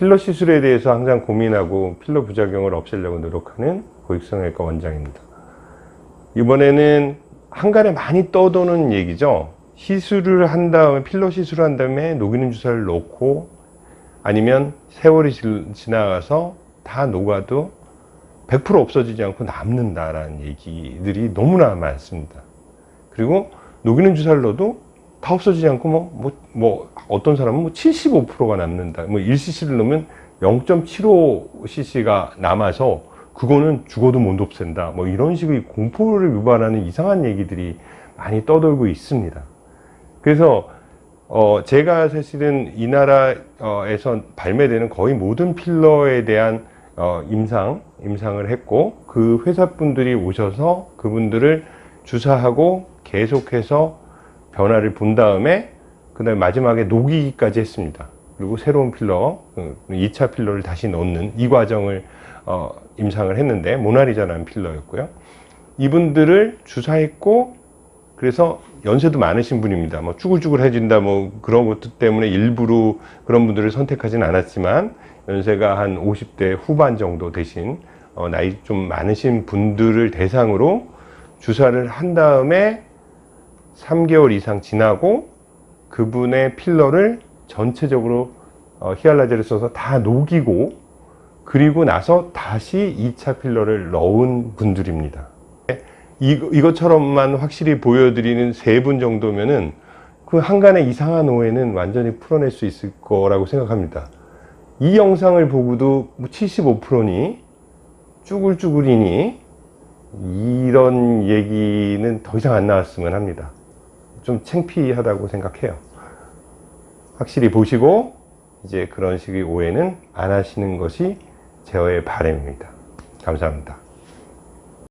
필러 시술에 대해서 항상 고민하고 필러 부작용을 없애려고 노력하는 고육성형외과 원장입니다. 이번에는 한간에 많이 떠도는 얘기죠. 시술을 한 다음에 필러 시술을 한 다음에 녹이는 주사를 놓고 아니면 세월이 지- 지나가서 다 녹아도 100% 없어지지 않고 남는다라는 얘기들이 너무나 많습니다. 그리고 녹이는 주사를 넣어도 다 없어지지 않고 뭐, 뭐, 뭐 어떤 사람은 뭐 75%가 남는다. 뭐 1cc를 넣으면 0.75cc가 남아서 그거는 죽어도 못 없앤다. 뭐 이런 식의 공포를 유발하는 이상한 얘기들이 많이 떠돌고 있습니다. 그래서 어 제가 사실은 이 나라에서 발매되는 거의 모든 필러에 대한 어 임상 임상을 했고 그 회사 분들이 오셔서 그분들을 주사하고 계속해서 변화를 본 다음에 그 다음에 마지막에 녹이기까지 했습니다. 그리고 새로운 필러, 2차 필러를 다시 넣는 이 과정을 어, 임상을 했는데 모나리자라는 필러였고요. 이분들을 주사했고 그래서 연세도 많으신 분입니다. 뭐 쭈글쭈글해진다 뭐 그런 것들 때문에 일부러 그런 분들을 선택하진 않았지만 연세가 한 50대 후반 정도 되신 어, 나이 좀 많으신 분들을 대상으로 주사를 한 다음에 3개월 이상 지나고 그분의 필러를 전체적으로 어, 히알라제를 써서 다 녹이고 그리고 나서 다시 2차 필러를 넣은 분들입니다. 이, 이것처럼만 확실히 보여드리는 세 분 정도면은 그 한간의 이상한 오해는 완전히 풀어낼 수 있을 거라고 생각합니다. 이 영상을 보고도 75%니 쭈글쭈글이니 이런 얘기는 더 이상 안 나왔으면 합니다. 좀 창피하다고 생각해요. 확실히 보시고 이제 그런 식의 오해는 안 하시는 것이 제어의 바람입니다. 감사합니다.